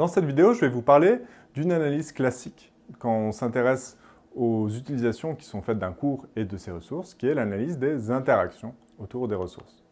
Dans cette vidéo, je vais vous parler d'une analyse classique quand on s'intéresse aux utilisations qui sont faites d'un cours et de ses ressources, qui est l'analyse des interactions autour des ressources.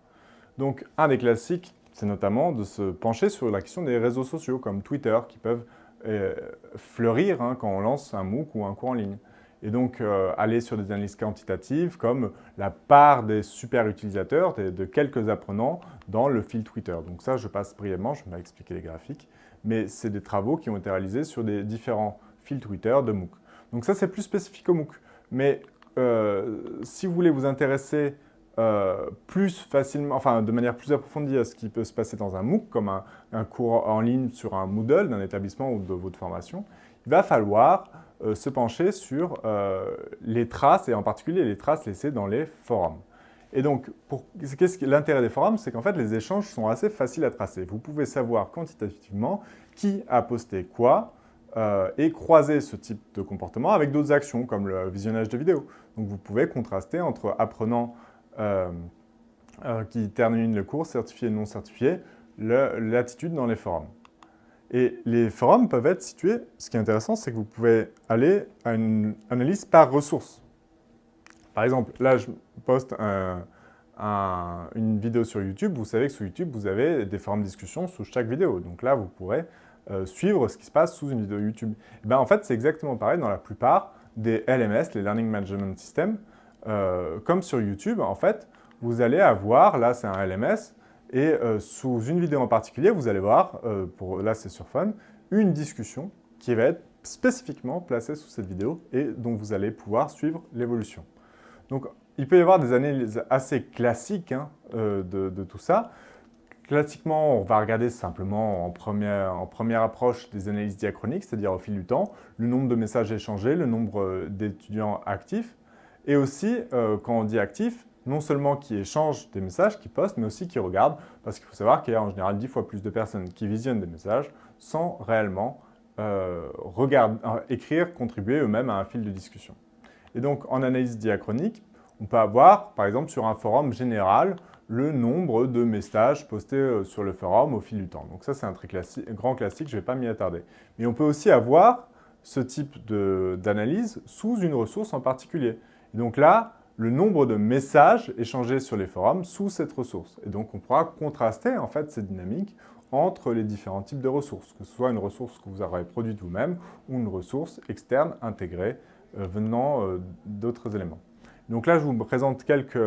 Donc, un des classiques, c'est notamment de se pencher sur la question des réseaux sociaux, comme Twitter, qui peuvent euh, fleurir hein, quand on lance un MOOC ou un cours en ligne. Et donc, euh, aller sur des analyses quantitatives comme la part des super utilisateurs, de, quelques apprenants dans le fil Twitter. Donc ça, je passe brièvement, je vais expliquer les graphiques. Mais c'est des travaux qui ont été réalisés sur des différents fils Twitter de MOOC. Donc ça, c'est plus spécifique au MOOC. Mais euh, si vous voulez vous intéresser euh, plus facilement, enfin de manière plus approfondie à ce qui peut se passer dans un MOOC, comme un, cours en ligne sur un Moodle d'un établissement ou de votre formation, il va falloir euh, se pencher sur euh, les traces, et en particulier les traces laissées dans les forums. Et donc, l'intérêt des forums C'est qu'en fait, les échanges sont assez faciles à tracer. Vous pouvez savoir quantitativement qui a posté quoi, et croiser ce type de comportement avec d'autres actions, comme le visionnage de vidéos. Donc vous pouvez contraster entre apprenants euh, euh, qui termine le cours, certifié et non certifié, l'attitude dans les forums. Et les forums peuvent être situés, ce qui est intéressant, c'est que vous pouvez aller à une analyse par ressource. Par exemple, là, je poste une vidéo sur YouTube. Vous savez que sur YouTube, vous avez des forums de discussion sous chaque vidéo. Donc là, vous pourrez euh, suivre ce qui se passe sous une vidéo YouTube. Et ben, en fait, c'est exactement pareil dans la plupart des LMS, les Learning Management Systems. comme sur YouTube, en fait, vous allez avoir, là c'est un LMS, et euh, sous une vidéo en particulier, vous allez voir, euh, là c'est sur Fun, une discussion qui va être spécifiquement placée sous cette vidéo et dont vous allez pouvoir suivre l'évolution. Donc il peut y avoir des analyses assez classiques hein, euh, de, tout ça. Classiquement, on va regarder simplement en première approche des analyses diachroniques, c'est-à-dire au fil du temps, le nombre de messages échangés, le nombre d'étudiants actifs, et aussi, quand on dit actifs, non seulement qui échangent des messages, qui postent, mais aussi qui regardent, parce qu'il faut savoir qu'il y a en général 10 fois plus de personnes qui visionnent des messages sans réellement euh, euh, écrire, contribuer eux-mêmes à un fil de discussion. Et donc, en analyse diachronique, on peut avoir, par exemple, sur un forum général, le nombre de messages postés euh, sur le forum au fil du temps. Donc ça, c'est un très grand classique, je ne vais pas m'y attarder. Mais on peut aussi avoir ce type d'analyse sous une ressource en particulier. Et donc là, le nombre de messages échangés sur les forums sous cette ressource. Et donc, on pourra contraster en fait cette dynamique entre les différents types de ressources, que ce soit une ressource que vous aurez produite vous-même ou une ressource externe intégrée euh, venant euh, d'autres éléments. Donc là, je vous présente quelques,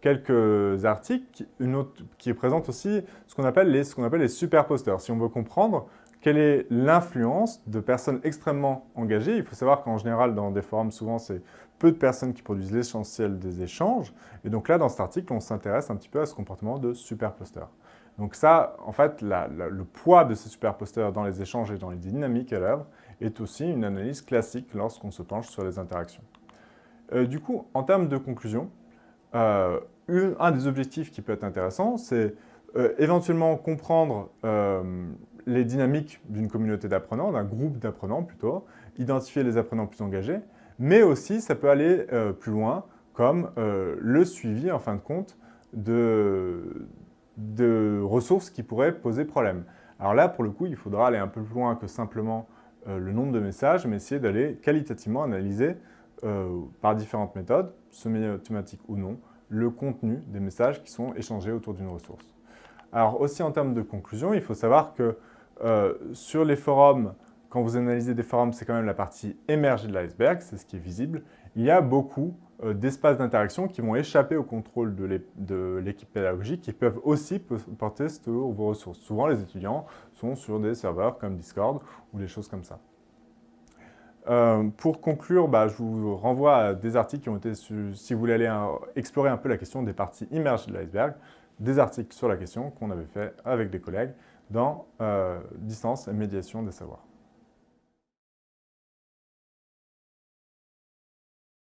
quelques articles, une autre, qui présentent aussi ce qu'on appelle les, ce appelle les superposteurs. Si on veut comprendre quelle est l'influence de personnes extrêmement engagées? Il faut savoir qu'en général, dans des forums, souvent, c'est peu de personnes qui produisent l'essentiel des échanges. Et donc là, dans cet article, on s'intéresse un petit peu à ce comportement de superposteur. Donc ça, en fait, le poids de ces superposteurs dans les échanges et dans les dynamiques à l'œuvre est aussi une analyse classique lorsqu'on se penche sur les interactions. Euh, du coup, en termes de conclusion, euh, un des objectifs qui peut être intéressant, c'est euh, éventuellement comprendre les dynamiques d'une communauté d'apprenants, d'un groupe d'apprenants plutôt, identifier les apprenants plus engagés, mais aussi ça peut aller euh, plus loin, comme euh, le suivi, en fin de compte, de, ressources qui pourraient poser problème. Alors là, pour le coup, il faudra aller un peu plus loin que simplement euh, le nombre de messages, mais essayer d'aller qualitativement analyser par différentes méthodes, semi-automatiques ou non, le contenu des messages qui sont échangés autour d'une ressource. Alors aussi en termes de conclusion, il faut savoir que sur les forums, quand vous analysez des forums, c'est quand même la partie émergée de l'iceberg, c'est ce qui est visible. Il y a beaucoup euh, d'espaces d'interaction qui vont échapper au contrôle de l'équipe pédagogique qui peuvent aussi porter sur vos ressources. Souvent, les étudiants sont sur des serveurs comme Discord ou des choses comme ça. Euh, pour conclure, bah, je vous renvoie à des articles qui ont été, si vous voulez aller explorer un peu la question des parties immergées de l'iceberg, des articles sur la question qu'on avait fait avec des collègues dans euh, Distance et médiation des savoirs.